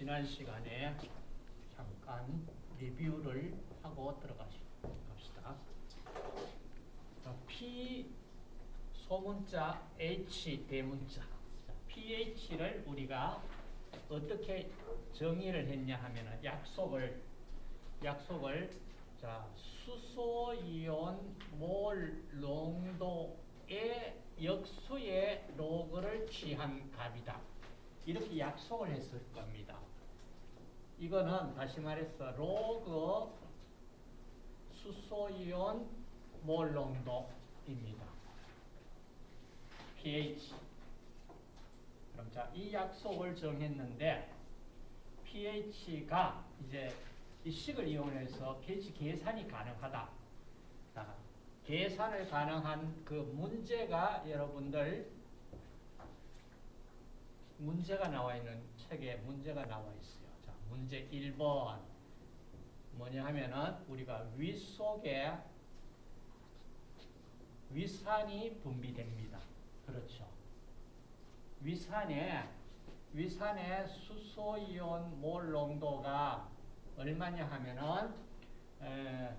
지난 시간에 잠깐 리뷰를 하고 들어가시다. P 소문자, H 대문자. pH를 우리가 어떻게 정의를 했냐 하면은 약속을 약속을 자 수소이온 몰 농도의 역수의 로그를 취한 값이다. 이렇게 약속을 했을 겁니다. 이거는 다시 말해서 로그 수소이온 몰 농도입니다. pH. 그럼 자, 이 약속을 정했는데 pH가 이제 이 식을 이용해서 pH 계산이 가능하다. 자, 계산을 가능한 그 문제가 여러분들 문제가 나와 있는 책에 문제가 나와 있어요. 자, 문제 1번. 뭐냐 하면은 우리가 위 속에 위산이 분비됩니다. 그렇죠. 위산에 위산의 수소이온 몰 농도가 얼마냐 하면은 에,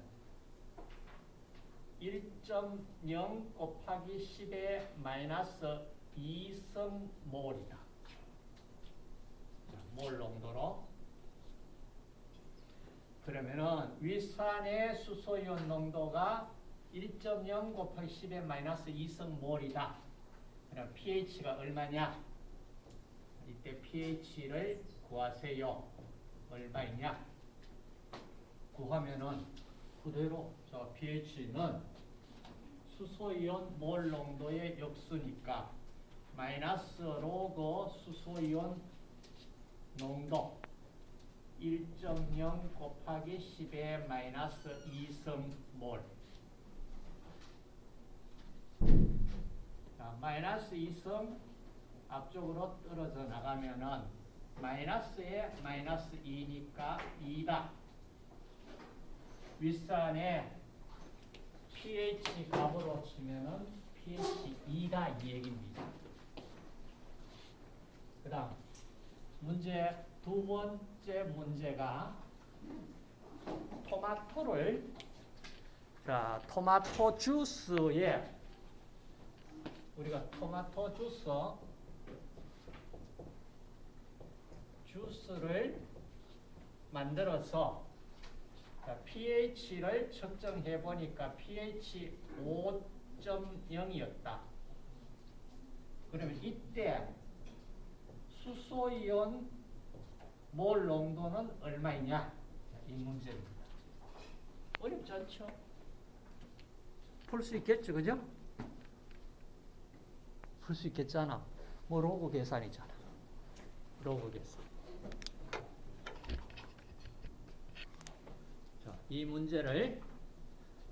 1.0 곱하기 10의 마이너스 2성 몰이다. 몰 농도로. 그러면은 위산의 수소이온 농도가 1.0 곱하기 10의 마이너스 2성 몰이다. 그럼 pH가 얼마냐? 이때 pH를 구하세요. 얼마이냐? 구하면은 그대로 저 pH는 수소이온 몰 농도의 역수니까 마이너스 로그 수소이온 농도 1.0 곱하기 10의 마이너스 2성 몰 자, 마이너스 2성 앞쪽으로 떨어져 나가면은 마이너스에 마이너스 2니까 2다. 윗산에 pH 값으로 치면은 pH 2다 이 얘기입니다. 그 다음 문제 두 번째 문제가 토마토를 자 토마토 주스에 우리가 토마토 주스 주스를 만들어서 pH를 측정해 보니까 pH 5.0이었다. 그러면 이때 수소이온 몰 농도는 얼마이냐? 이 문제입니다. 어렵지 않죠? 풀 수 있겠죠, 그죠? 풀 수 있겠잖아. 뭐 로그 계산이잖아. 로그 계산. 자, 이 문제를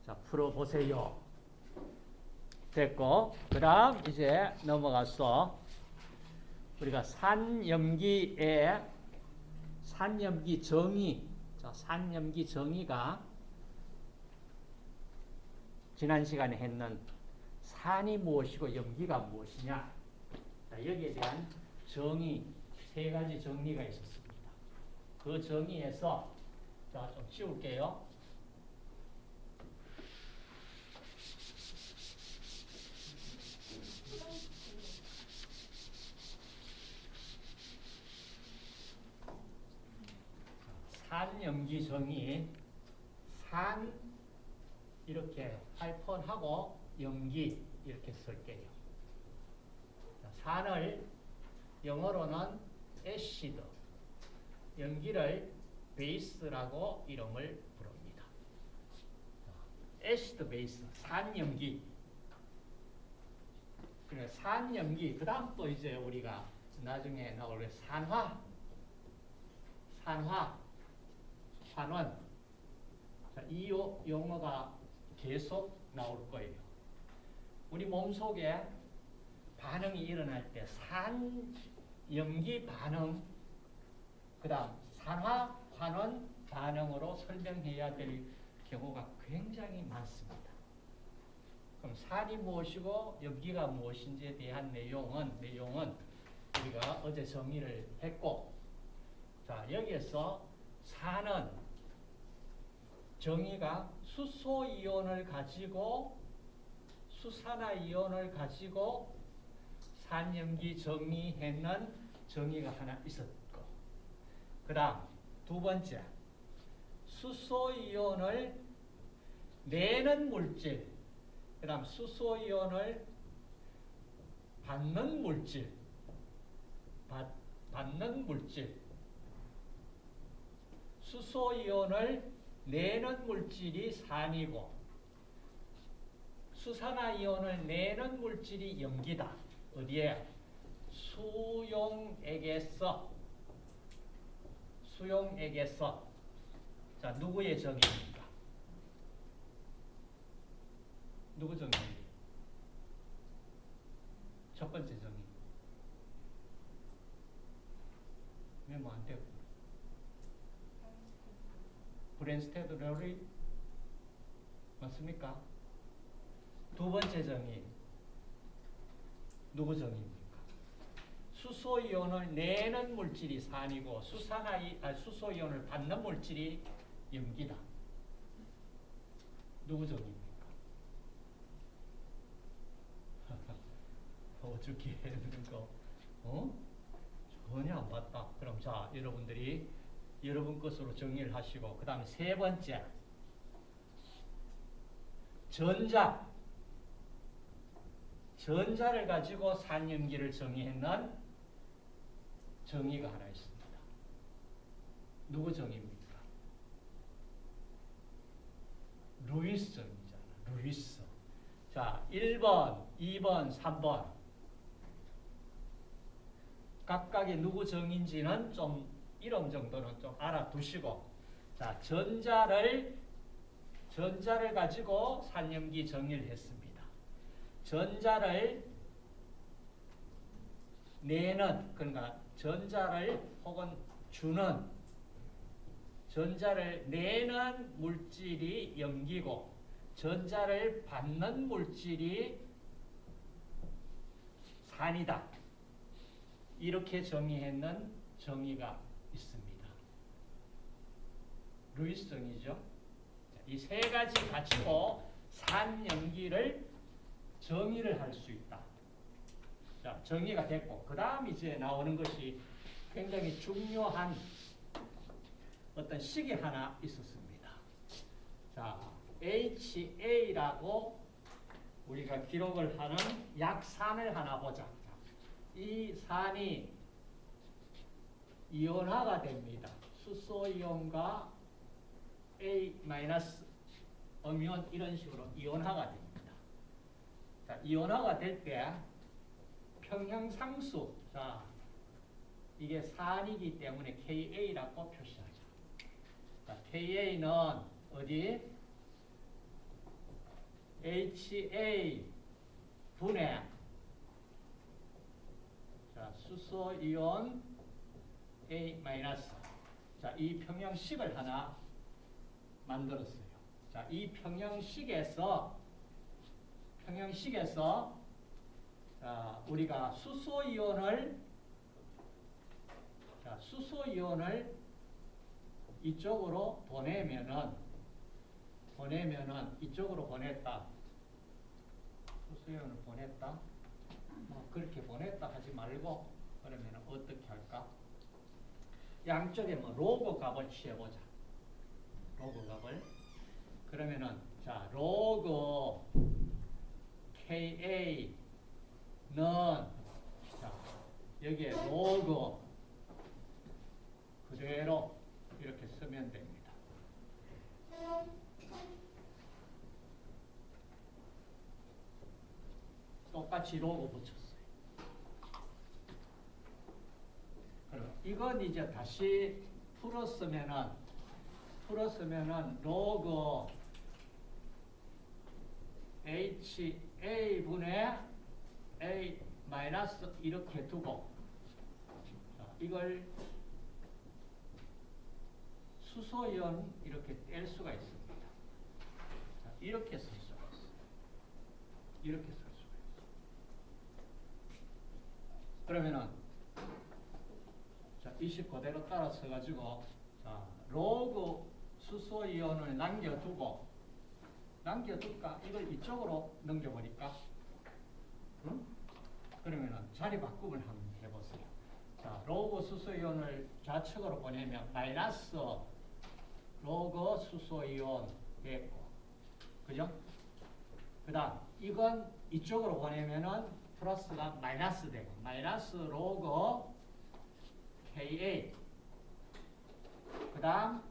자, 풀어보세요. 됐고, 그 다음 이제 넘어가서 우리가 산염기의 산염기 정의, 자, 산염기 정의가 지난 시간에 했는 산이 무엇이고 염기가 무엇이냐. 자, 여기에 대한 정의, 세 가지 정리가 있었습니다. 그 정의에서 자, 좀 치울게요. 산염기 정의, 산 이렇게 하이픈하고 염기 이렇게 쓸게요. 산을 영어로는 acid, 염기를 base라고 이름을 부릅니다. acid base, 산염기. 그래, 산염기. 그 다음 또 이제 우리가 나중에 나올 산화, 산화, 산원. 자, 이 용어가 계속 나올 거예요. 우리 몸속에 반응이 일어날 때 산 염기 반응, 그 다음 산화, 환원 반응으로 설명해야 될 경우가 굉장히 많습니다. 그럼 산이 무엇이고 염기가 무엇인지에 대한 내용은 내용은 우리가 어제 정의를 했고 자, 여기에서 산은 정의가 수소 이온을 가지고 수산화 이온을 가지고 산염기 정의했는 정의가 하나 있었고 그 다음 두 번째 수소 이온을 내는 물질 그 다음 수소 이온을 받는 물질 받, 받는 물질 수소 이온을 내는 물질이 산이고 수산화 이온을 내는 물질이 염기다. 어디에? 수용액에서 수용액에서 자 누구의 정의입니까? 누구 정의? 첫 번째 정의. 메모 안 되고. 브랜스테드 럴이 맞습니까? 두 번째 정의. 누구 정의입니까? 수소이온을 내는 물질이 산이고 수산화이, 아, 수소이온을 받는 물질이 염기다. 누구 정의입니까? 어저께 했는 거, 어? 전혀 안 봤다. 그럼 자, 여러분들이 여러분 것으로 정리를 하시고, 그 다음에 세 번째. 전자. 전자를 가지고 산염기를 정의했는 정의가 하나 있습니다. 누구 정의입니까? 루이스 정의잖아. 루이스. 자, 1번, 2번, 3번. 각각의 누구 정인지는 좀 이름 정도는 좀 알아두시고 자 전자를 전자를 가지고 산염기 정의를 했습니다. 전자를 내는 그러니까 전자를 혹은 주는 전자를 내는 물질이 염기고 전자를 받는 물질이 산이다. 이렇게 정의했는 정의가 있습니다. 루이스 정의죠. 이 세 가지 가지고 산염기를 정의를 할 수 있다. 자, 정의가 됐고 그 다음 이제 나오는 것이 굉장히 중요한 어떤 식이 하나 있었습니다. 자, HA라고 우리가 기록을 하는 약산을 하나 보자. 이 산이 이온화가 됩니다. 수소 이온과 A 음이온 이런 식으로 이온화가 됩니다. 자, 이온화가 될 때 평형상수 자 이게 산이기 때문에 KA라고 표시하죠. 자, KA는 어디? HA 분의 자, 수소 이온 A 마이너스. 자, 이 평형식을 하나 만들었어요. 자, 이 평형식에서 평형식에서 자, 우리가 수소 이온을 자, 수소 이온을 이쪽으로 보내면은 보내면은 이쪽으로 보냈다. 수소 이온을 보냈다. 뭐 그렇게 보냈다 하지 말고 그러면 어떻게 할까? 양쪽에 뭐 로그 값을 취해보자. 로그 값을. 그러면은 자 로그 KA는 자 여기에 로그 그대로 이렇게 쓰면 됩니다. 똑같이 로고 붙였어요. 그럼 이건 이제 다시 풀었으면은 풀었으면은 로그 HA 분의 A 마이너스 이렇게 두고 자, 이걸 수소연 이렇게 뗄 수가 있습니다. 자, 이렇게 쓸 수가 있어요. 이렇게 쓸 수가 있어요. 그러면은 자, 20 그대로 따라 써가지고 자 로그 수소 이온을 남겨두고 남겨둘까? 이걸 이쪽으로 넘겨버릴까? 응? 그러면은 자리 바꿈을 한번 해보세요. 자, 로그 수소이온을 좌측으로 보내면 마이너스 로그 수소이온 됐고, 그죠? 그 다음, 이건 이쪽으로 보내면은 플러스가 마이너스 되고, 마이너스 로그 KA. 그 다음,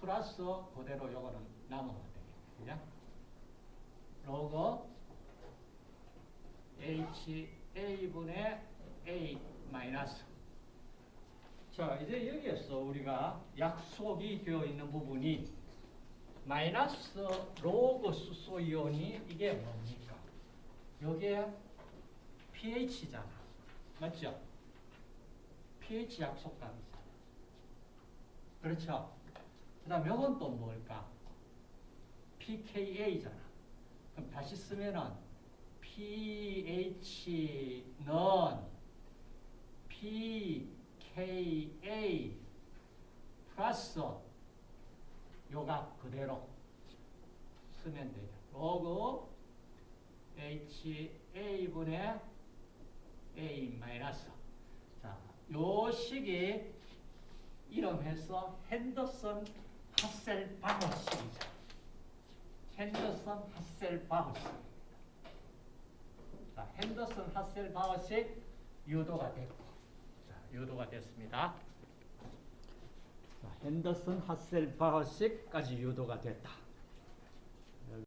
플러스 그대로 요거는 남아가 되겠네. 그죠? 로그 HA분의 A 마이너스. 자, 이제 여기에서 우리가 약속이 되어 있는 부분이 마이너스 로그 수소이온이 이게 뭡니까? 여기에 pH잖아. 맞죠? pH 약속값이잖아. 그렇죠? 그 다음 요건 또 뭘까? pKa잖아. 그럼 다시 쓰면은 pH는 pKa 플러스 요가 그대로 쓰면 되죠. 로그 HA분의 A 마이너스. 자, 요 식이 이름해서 핸더슨 하셀바흐 식이죠. 핸더슨 하셀바흐 식. 자, 핸더슨 하셀바흐 식 유도가 됐고, 자, 유도가 됐습니다. 자, 핸더슨 하셀바흐 식까지 유도가 됐다.